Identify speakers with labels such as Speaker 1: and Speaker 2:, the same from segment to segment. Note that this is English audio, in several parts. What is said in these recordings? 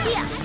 Speaker 1: Huh.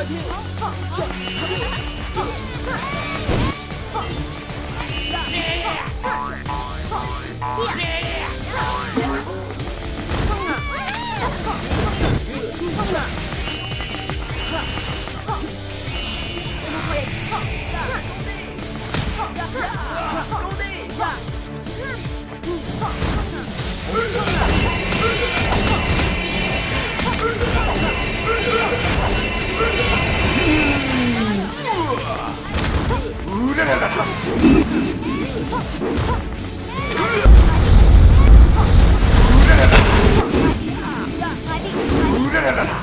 Speaker 1: 好放，放放，放！
Speaker 2: 으라라라